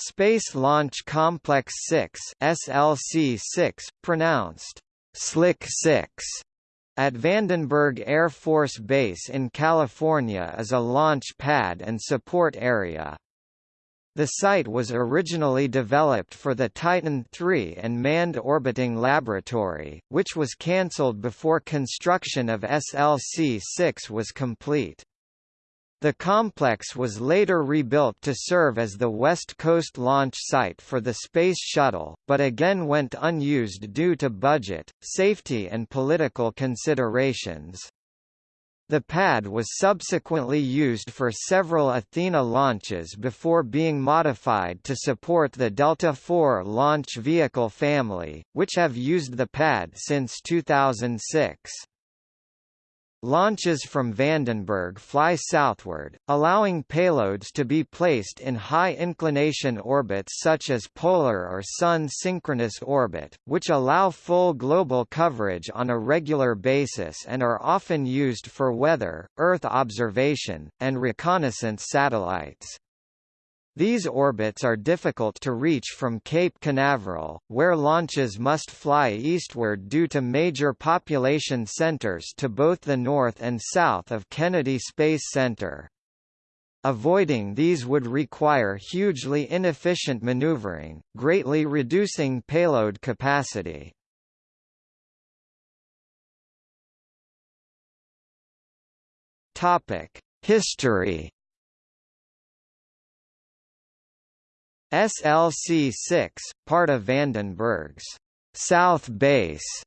Space Launch Complex 6 SLC-6, pronounced Slick 6, at Vandenberg Air Force Base in California is a launch pad and support area. The site was originally developed for the Titan III and Manned Orbiting Laboratory, which was cancelled before construction of SLC-6 was complete. The complex was later rebuilt to serve as the West Coast launch site for the Space Shuttle, but again went unused due to budget, safety and political considerations. The pad was subsequently used for several Athena launches before being modified to support the Delta IV launch vehicle family, which have used the pad since 2006. Launches from Vandenberg fly southward, allowing payloads to be placed in high-inclination orbits such as polar or Sun-synchronous orbit, which allow full global coverage on a regular basis and are often used for weather, Earth observation, and reconnaissance satellites. These orbits are difficult to reach from Cape Canaveral, where launches must fly eastward due to major population centers to both the north and south of Kennedy Space Center. Avoiding these would require hugely inefficient maneuvering, greatly reducing payload capacity. History SLC-6, part of Vandenberg's South Base,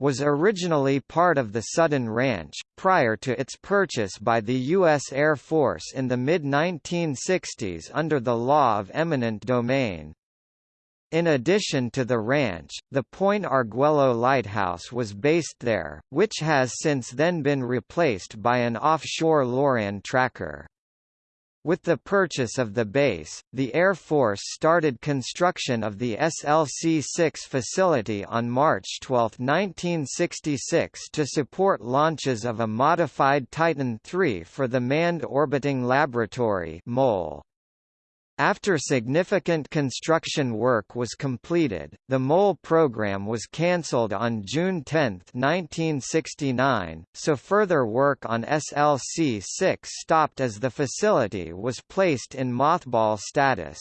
was originally part of the Sudden Ranch, prior to its purchase by the U.S. Air Force in the mid-1960s under the law of eminent domain. In addition to the ranch, the Point Arguello Lighthouse was based there, which has since then been replaced by an offshore LORAN tracker. With the purchase of the base, the Air Force started construction of the SLC-6 facility on March 12, 1966 to support launches of a modified Titan III for the Manned Orbiting Laboratory MOL. After significant construction work was completed, the MOL program was cancelled on June 10, 1969, so further work on SLC-6 stopped as the facility was placed in mothball status.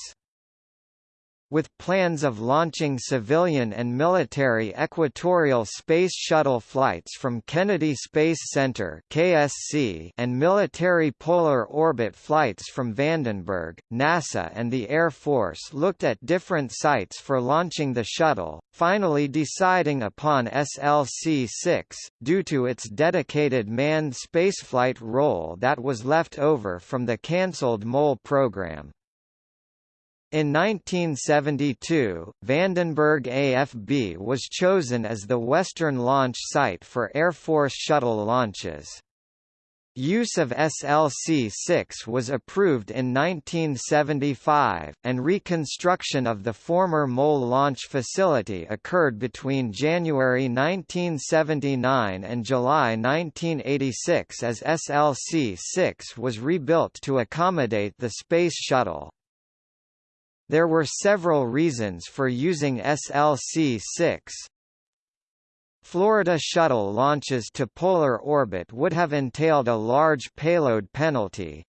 With plans of launching civilian and military equatorial space shuttle flights from Kennedy Space Center (KSC) and military polar orbit flights from Vandenberg, NASA and the Air Force looked at different sites for launching the shuttle, finally deciding upon SLC-6, due to its dedicated manned spaceflight role that was left over from the cancelled MOL program. In 1972, Vandenberg AFB was chosen as the western launch site for Air Force shuttle launches. Use of SLC-6 was approved in 1975, and reconstruction of the former MOL launch facility occurred between January 1979 and July 1986 as SLC-6 was rebuilt to accommodate the Space Shuttle. There were several reasons for using SLC-6. Florida shuttle launches to polar orbit would have entailed a large payload penalty.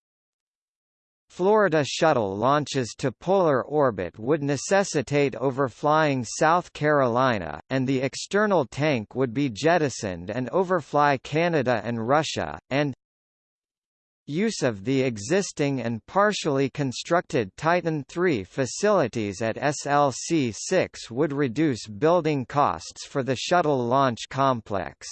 Florida shuttle launches to polar orbit would necessitate overflying South Carolina, and the external tank would be jettisoned and overfly Canada and Russia, and Use of the existing and partially constructed Titan III facilities at SLC-6 would reduce building costs for the shuttle launch complex.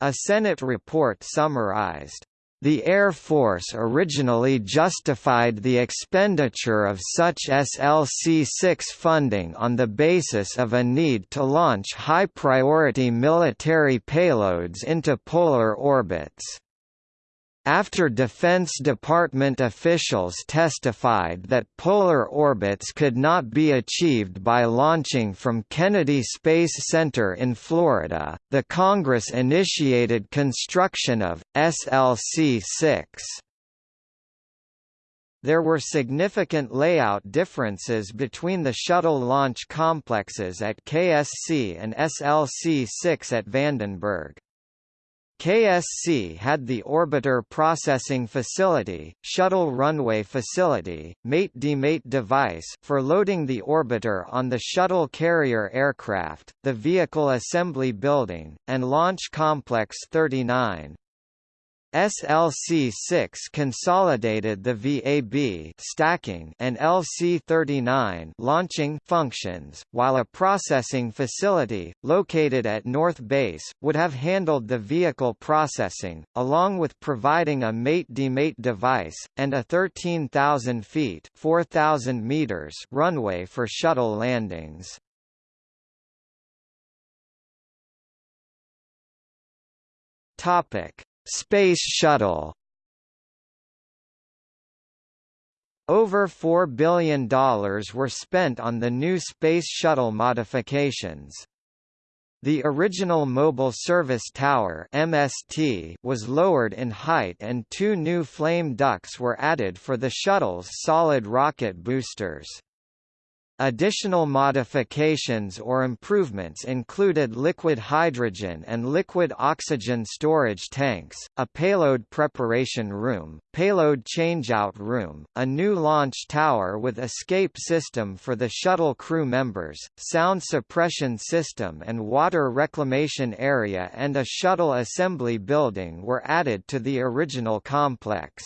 A Senate report summarized, the Air Force originally justified the expenditure of such SLC-6 funding on the basis of a need to launch high-priority military payloads into polar orbits. After Defense Department officials testified that polar orbits could not be achieved by launching from Kennedy Space Center in Florida, the Congress initiated construction of SLC-6. there were significant layout differences between the shuttle launch complexes at KSC and SLC-6 at Vandenberg. KSC had the Orbiter Processing Facility, Shuttle Runway Facility, Mate-Demate device for loading the orbiter on the shuttle carrier aircraft, the Vehicle Assembly Building, and Launch Complex 39. SLC6 consolidated the VAB stacking and LC39 launching functions, while a processing facility, located at North Base, would have handled the vehicle processing, along with providing a mate-demate device, and a 13,000 feet 4,000 meters runway for shuttle landings. Topic Space Shuttle Over $4 billion were spent on the new Space Shuttle modifications. The original Mobile Service Tower MST was lowered in height and two new flame ducts were added for the shuttle's solid rocket boosters. Additional modifications or improvements included liquid hydrogen and liquid oxygen storage tanks, a payload preparation room, payload changeout room, a new launch tower with escape system for the shuttle crew members, sound suppression system and water reclamation area and a shuttle assembly building were added to the original complex.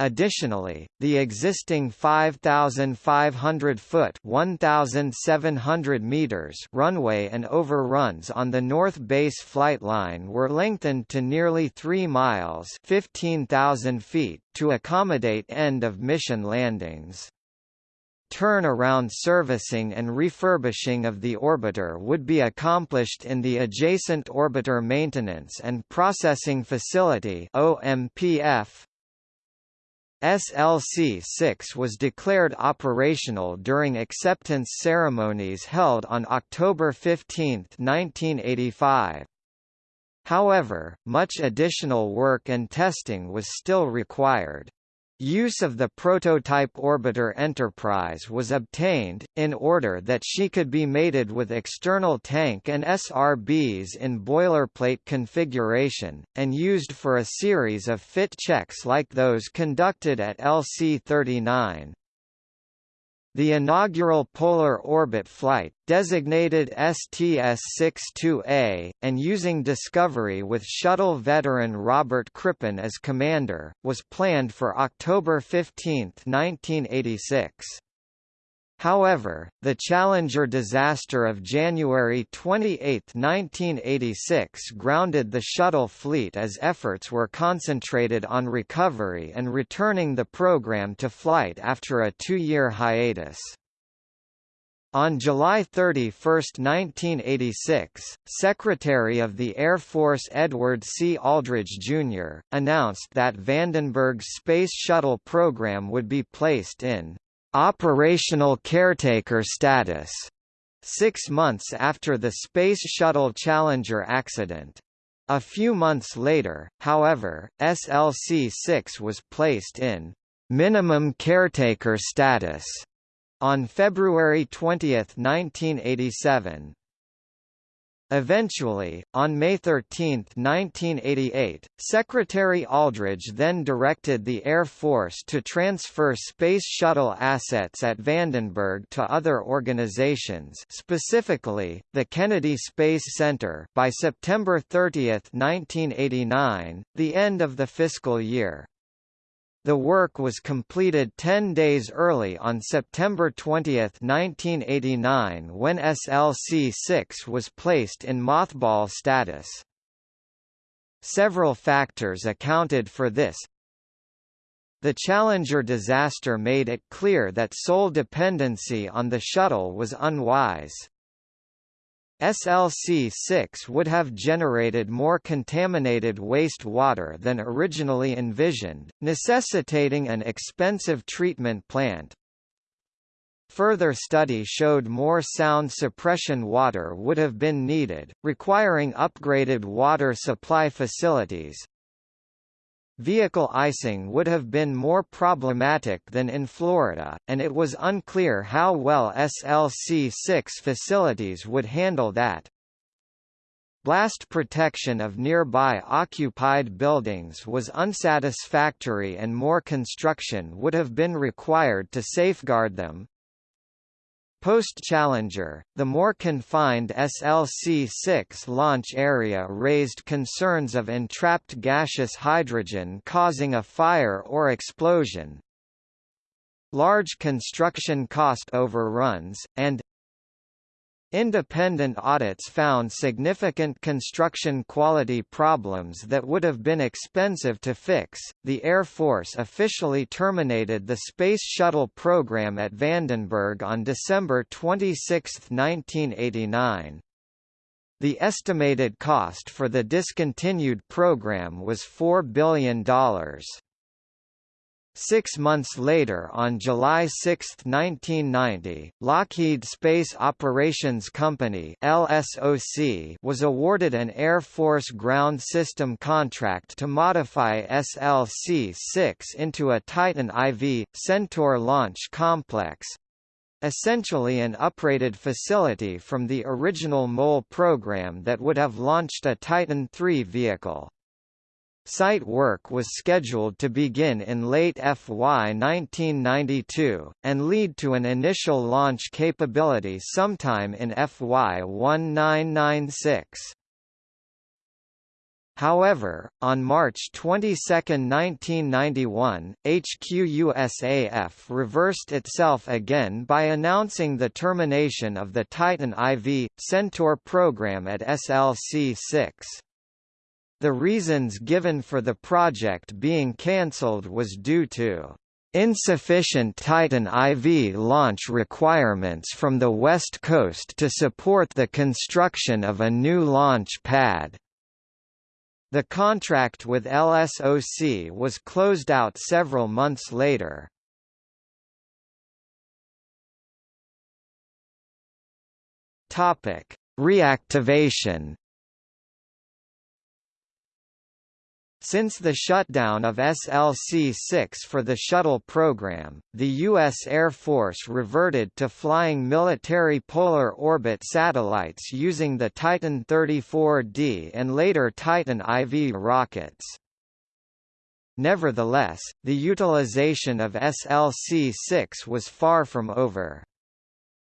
Additionally, the existing 5,500-foot (1,700 meters) runway and overruns on the North Base flight line were lengthened to nearly 3 miles (15,000 feet) to accommodate end-of-mission landings. Turnaround servicing and refurbishing of the orbiter would be accomplished in the adjacent Orbiter Maintenance and Processing Facility (OMPF) SLC-6 was declared operational during acceptance ceremonies held on October 15, 1985. However, much additional work and testing was still required. Use of the prototype orbiter Enterprise was obtained, in order that she could be mated with external tank and SRBs in boilerplate configuration, and used for a series of fit checks like those conducted at LC-39. The inaugural polar orbit flight, designated STS-62A, and using Discovery with shuttle veteran Robert Crippen as commander, was planned for October 15, 1986. However, the Challenger disaster of January 28, 1986 grounded the shuttle fleet as efforts were concentrated on recovery and returning the program to flight after a two-year hiatus. On July 31, 1986, Secretary of the Air Force Edward C. Aldridge, Jr., announced that Vandenberg's Space Shuttle program would be placed in operational caretaker status six months after the Space Shuttle Challenger accident. A few months later, however, SLC-6 was placed in minimum caretaker status on February 20, 1987. Eventually, on May 13, 1988, Secretary Aldridge then directed the Air Force to transfer Space Shuttle assets at Vandenberg to other organizations specifically, the Kennedy Space Center by September 30, 1989, the end of the fiscal year. The work was completed 10 days early on September 20, 1989 when SLC-6 was placed in mothball status. Several factors accounted for this. The Challenger disaster made it clear that sole dependency on the shuttle was unwise. SLC-6 would have generated more contaminated wastewater than originally envisioned, necessitating an expensive treatment plant. Further study showed more sound suppression water would have been needed, requiring upgraded water supply facilities. Vehicle icing would have been more problematic than in Florida, and it was unclear how well SLC-6 facilities would handle that. Blast protection of nearby occupied buildings was unsatisfactory and more construction would have been required to safeguard them. Post-Challenger, the more confined SLC-6 launch area raised concerns of entrapped gaseous hydrogen causing a fire or explosion, large construction cost overruns, and Independent audits found significant construction quality problems that would have been expensive to fix. The Air Force officially terminated the Space Shuttle program at Vandenberg on December 26, 1989. The estimated cost for the discontinued program was $4 billion. Six months later on July 6, 1990, Lockheed Space Operations Company LSOC was awarded an Air Force ground system contract to modify SLC-6 into a Titan IV, Centaur launch complex, essentially an uprated facility from the original MOL program that would have launched a Titan III vehicle. Site work was scheduled to begin in late FY 1992, and lead to an initial launch capability sometime in FY 1996. However, on March 22, 1991, HQUSAF reversed itself again by announcing the termination of the Titan IV, Centaur program at SLC-6. The reasons given for the project being cancelled was due to insufficient Titan IV launch requirements from the West Coast to support the construction of a new launch pad. The contract with LSOC was closed out several months later. Topic: Reactivation Since the shutdown of SLC-6 for the shuttle program, the U.S. Air Force reverted to flying military polar orbit satellites using the Titan 34D and later Titan IV rockets. Nevertheless, the utilization of SLC-6 was far from over.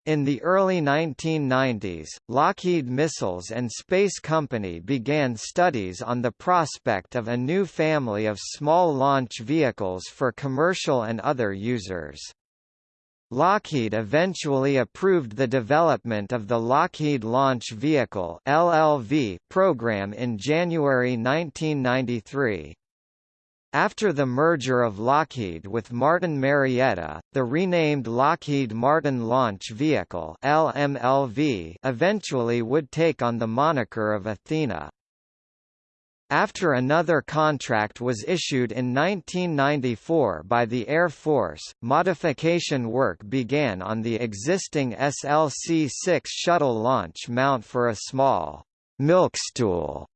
In the early 1990s, Lockheed Missiles and Space Company began studies on the prospect of a new family of small launch vehicles for commercial and other users. Lockheed eventually approved the development of the Lockheed Launch Vehicle (LLV) program in January 1993. After the merger of Lockheed with Martin Marietta, the renamed Lockheed Martin Launch Vehicle LMLV eventually would take on the moniker of Athena. After another contract was issued in 1994 by the Air Force, modification work began on the existing SLC-6 shuttle launch mount for a small milkstool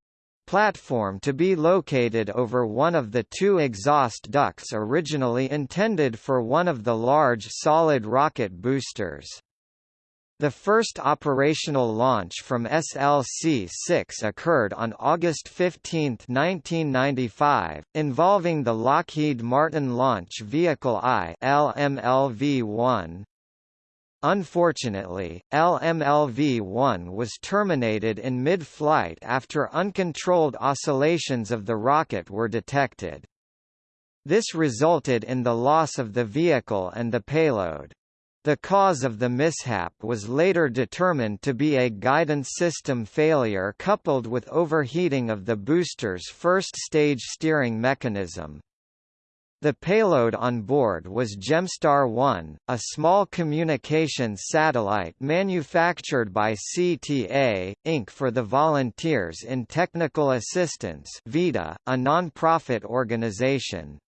platform to be located over one of the two exhaust ducts originally intended for one of the large solid rocket boosters. The first operational launch from SLC-6 occurred on August 15, 1995, involving the Lockheed Martin Launch Vehicle I LMLV-1, Unfortunately, LMLV-1 was terminated in mid-flight after uncontrolled oscillations of the rocket were detected. This resulted in the loss of the vehicle and the payload. The cause of the mishap was later determined to be a guidance system failure coupled with overheating of the booster's first-stage steering mechanism. The payload on board was Gemstar-1, a small communications satellite manufactured by CTA, Inc. for the Volunteers in Technical Assistance VITA, a non-profit organization.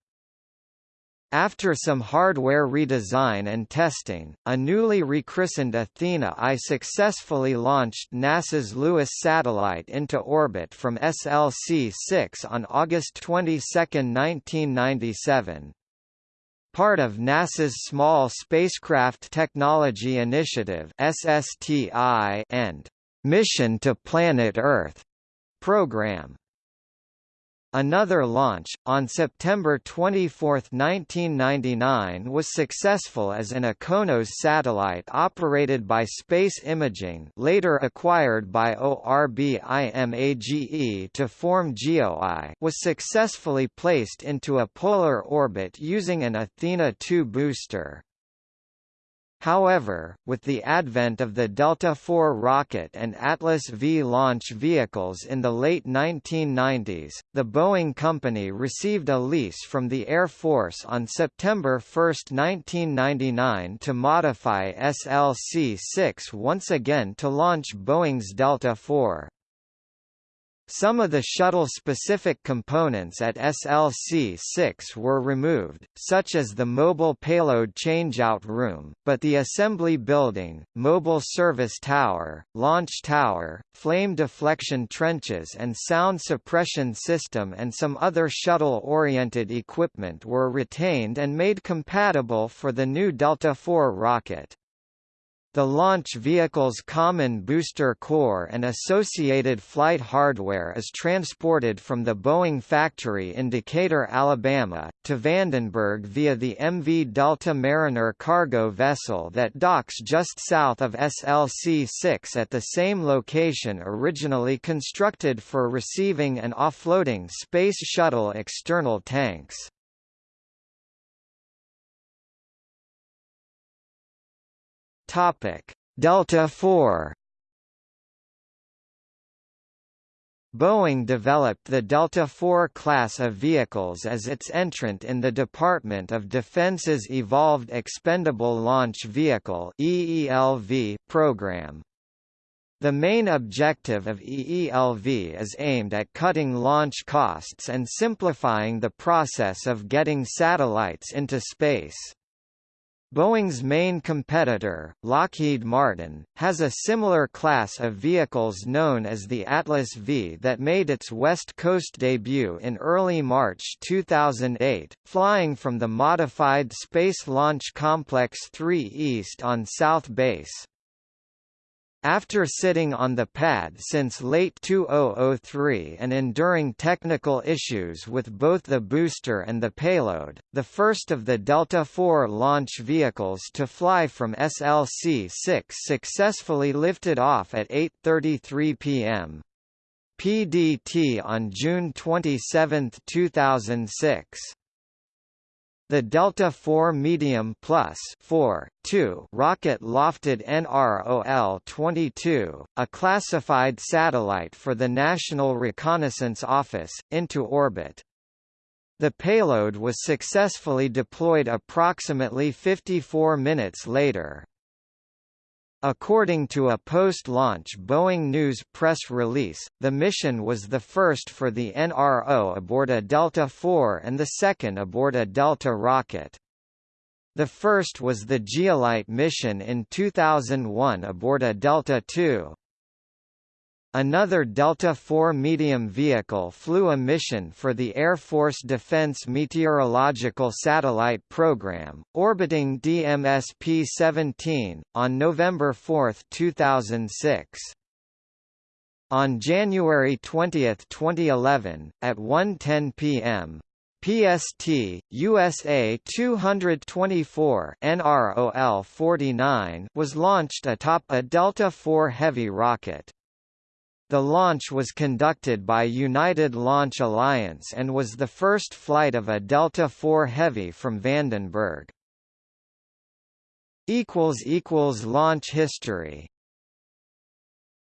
After some hardware redesign and testing, a newly rechristened Athena I successfully launched NASA's Lewis satellite into orbit from SLC-6 on August 22, 1997. Part of NASA's Small Spacecraft Technology Initiative SSTI and Mission to Planet Earth program. Another launch, on September 24, 1999 was successful as an IKONOS satellite operated by Space Imaging later acquired by ORBIMAGE to form GeoEye was successfully placed into a polar orbit using an Athena 2 booster. However, with the advent of the Delta IV rocket and Atlas V launch vehicles in the late 1990s, the Boeing company received a lease from the Air Force on September 1, 1999 to modify SLC-6 once again to launch Boeing's Delta IV. Some of the shuttle-specific components at SLC-6 were removed, such as the mobile payload changeout room, but the assembly building, mobile service tower, launch tower, flame deflection trenches and sound suppression system and some other shuttle-oriented equipment were retained and made compatible for the new Delta IV rocket. The launch vehicle's common booster core and associated flight hardware is transported from the Boeing factory in Decatur, Alabama, to Vandenberg via the MV Delta Mariner cargo vessel that docks just south of SLC-6 at the same location originally constructed for receiving and offloading Space Shuttle external tanks. Topic: Delta IV. Boeing developed the Delta IV class of vehicles as its entrant in the Department of Defense's Evolved Expendable Launch Vehicle (EELV) program. The main objective of EELV is aimed at cutting launch costs and simplifying the process of getting satellites into space. Boeing's main competitor, Lockheed Martin, has a similar class of vehicles known as the Atlas V that made its West Coast debut in early March 2008, flying from the modified Space Launch Complex 3 East on South Base. After sitting on the pad since late 2003 and enduring technical issues with both the booster and the payload, the first of the Delta IV launch vehicles to fly from SLC-6 successfully lifted off at 8.33 p.m. PDT on June 27, 2006. The Delta IV Medium Plus 4, 2 rocket lofted NROL-22, a classified satellite for the National Reconnaissance Office, into orbit. The payload was successfully deployed approximately 54 minutes later. According to a post-launch Boeing News press release, the mission was the first for the NRO aboard a Delta IV and the second aboard a Delta rocket. The first was the Geolite mission in 2001 aboard a Delta II. Another Delta IV medium vehicle flew a mission for the Air Force Defense Meteorological Satellite Program, orbiting DMS-P-17, on November 4, 2006. On January 20, 2011, at 1.10 p.m., PST, USA 224 NROL 49 was launched atop a Delta IV Heavy rocket. The launch was conducted by United Launch Alliance and was the first flight of a Delta IV Heavy from Vandenberg. Launch history